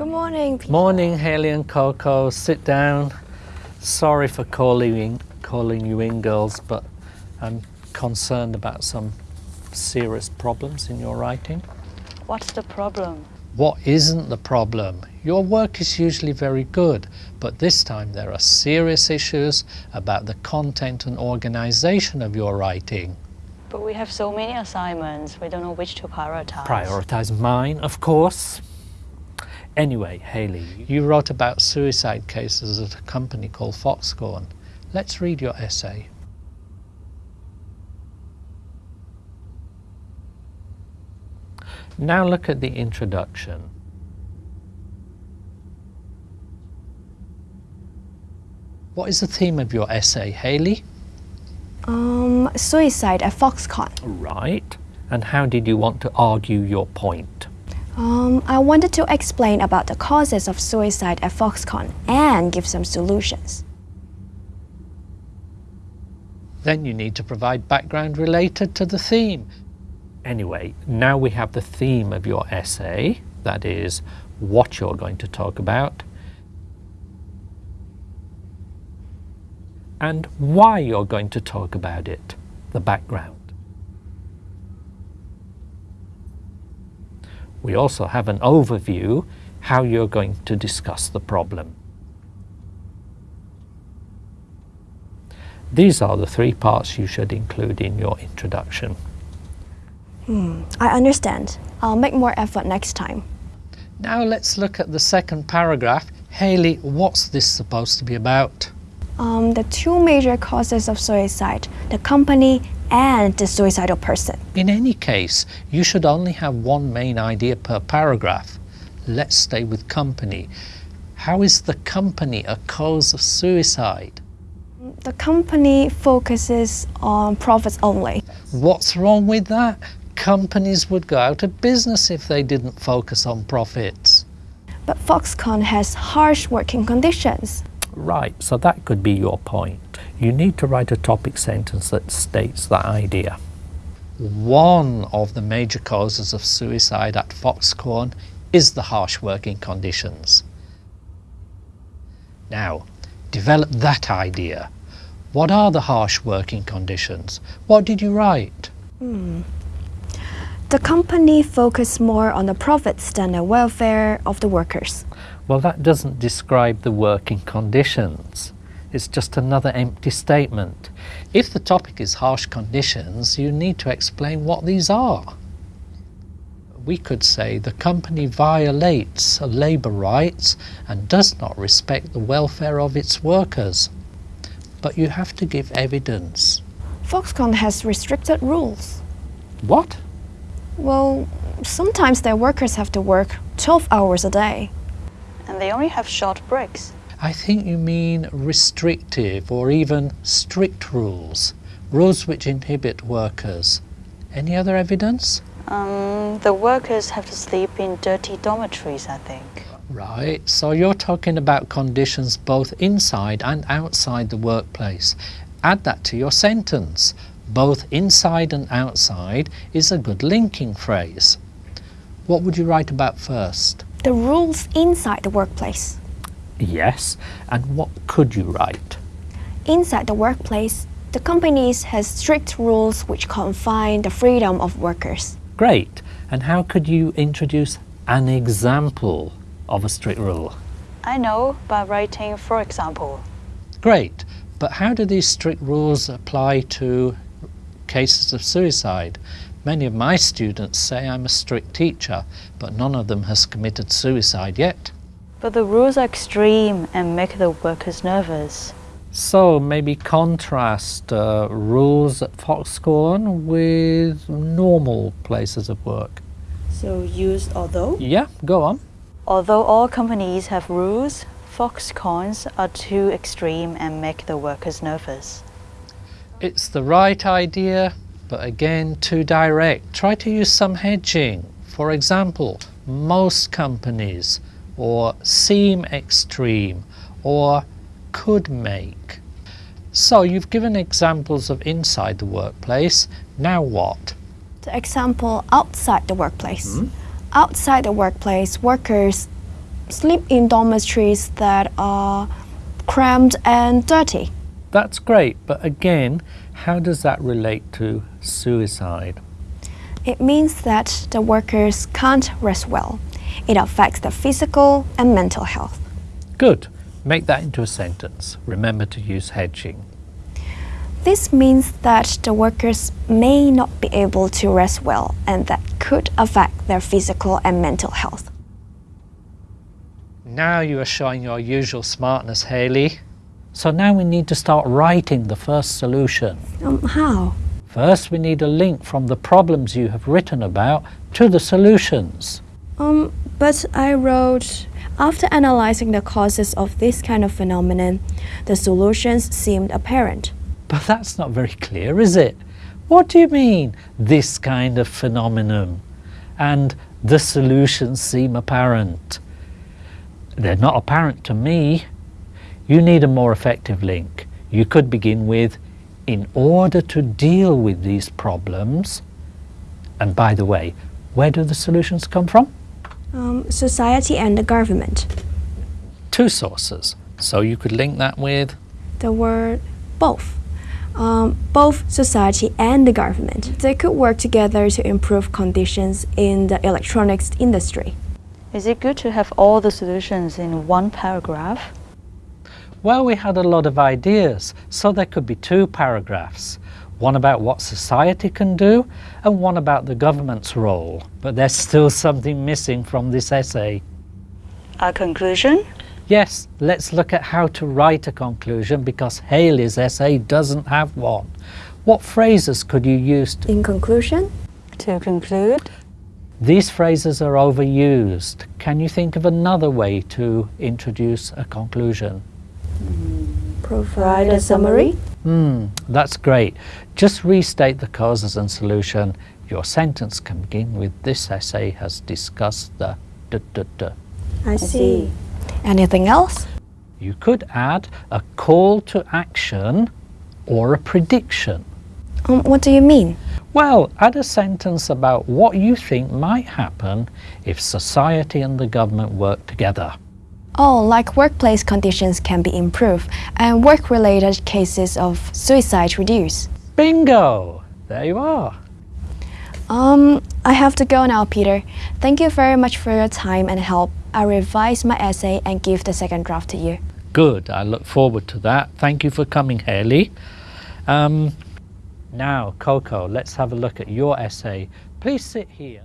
Good morning. Peter. Morning, Haley and Coco. Sit down. Sorry for calling in, calling you in, girls, but I'm concerned about some serious problems in your writing. What's the problem? What isn't the problem? Your work is usually very good, but this time there are serious issues about the content and organization of your writing. But we have so many assignments, we don't know which to prioritize. Prioritize mine, of course. Anyway, Haley, you wrote about suicide cases at a company called Foxconn. Let's read your essay. Now look at the introduction. What is the theme of your essay, Haley? Um, suicide at Foxconn. Right. And how did you want to argue your point? Um, I wanted to explain about the causes of suicide at Foxconn and give some solutions. Then you need to provide background related to the theme. Anyway, now we have the theme of your essay, that is, what you're going to talk about, and why you're going to talk about it, the background. We also have an overview how you're going to discuss the problem. These are the three parts you should include in your introduction. Hmm, I understand. I'll make more effort next time. Now let's look at the second paragraph. Haley, what's this supposed to be about? Um, the two major causes of suicide, the company and the suicidal person. In any case, you should only have one main idea per paragraph. Let's stay with company. How is the company a cause of suicide? The company focuses on profits only. What's wrong with that? Companies would go out of business if they didn't focus on profits. But Foxconn has harsh working conditions. Right, so that could be your point. You need to write a topic sentence that states that idea. One of the major causes of suicide at Foxconn is the harsh working conditions. Now, develop that idea. What are the harsh working conditions? What did you write? Hmm. The company focused more on the profits than the welfare of the workers. Well, that doesn't describe the working conditions. It's just another empty statement. If the topic is harsh conditions, you need to explain what these are. We could say the company violates labour rights and does not respect the welfare of its workers. But you have to give evidence. Foxconn has restricted rules. What? Well, sometimes their workers have to work 12 hours a day. And they only have short breaks. I think you mean restrictive or even strict rules, rules which inhibit workers. Any other evidence? Um, the workers have to sleep in dirty dormitories, I think. Right, so you're talking about conditions both inside and outside the workplace. Add that to your sentence. Both inside and outside is a good linking phrase. What would you write about first? The rules inside the workplace. Yes, and what could you write? Inside the workplace, the companies has strict rules which confine the freedom of workers. Great, and how could you introduce an example of a strict rule? I know by writing for example. Great, but how do these strict rules apply to cases of suicide? Many of my students say I'm a strict teacher, but none of them has committed suicide yet. But the rules are extreme and make the workers nervous. So maybe contrast uh, rules at Foxconn with normal places of work. So use although? Yeah, go on. Although all companies have rules, Foxconns are too extreme and make the workers nervous. It's the right idea, but again, too direct. Try to use some hedging. For example, most companies, or seem extreme, or could make. So you've given examples of inside the workplace. Now what? The example outside the workplace. Hmm? Outside the workplace, workers sleep in dormitories that are cramped and dirty. That's great, but again, how does that relate to suicide? It means that the workers can't rest well. It affects their physical and mental health. Good. Make that into a sentence. Remember to use hedging. This means that the workers may not be able to rest well and that could affect their physical and mental health. Now you are showing your usual smartness, Haley. So now we need to start writing the first solution. Um, how? First, we need a link from the problems you have written about to the solutions. Um, but I wrote, after analyzing the causes of this kind of phenomenon, the solutions seemed apparent. But that's not very clear, is it? What do you mean, this kind of phenomenon? And the solutions seem apparent. They're not apparent to me. You need a more effective link. You could begin with, in order to deal with these problems, and by the way, where do the solutions come from? Um, society and the government. Two sources. So you could link that with The word both. Um, both society and the government. They could work together to improve conditions in the electronics industry. Is it good to have all the solutions in one paragraph? Well, we had a lot of ideas, so there could be two paragraphs. One about what society can do, and one about the government's role. But there's still something missing from this essay. A conclusion? Yes, let's look at how to write a conclusion because Haley's essay doesn't have one. What phrases could you use? To... In conclusion, To conclude, These phrases are overused. Can you think of another way to introduce a conclusion? provide a summary. Hmm, that's great. Just restate the causes and solution. Your sentence can begin with this essay has discussed the da da da. I see. Anything else? You could add a call to action or a prediction. Um, what do you mean? Well, add a sentence about what you think might happen if society and the government work together. Oh, like workplace conditions can be improved and work-related cases of suicide reduced. Bingo! There you are. Um, I have to go now, Peter. Thank you very much for your time and help. I'll revise my essay and give the second draft to you. Good. I look forward to that. Thank you for coming, Haley. Um, now, Coco, let's have a look at your essay. Please sit here.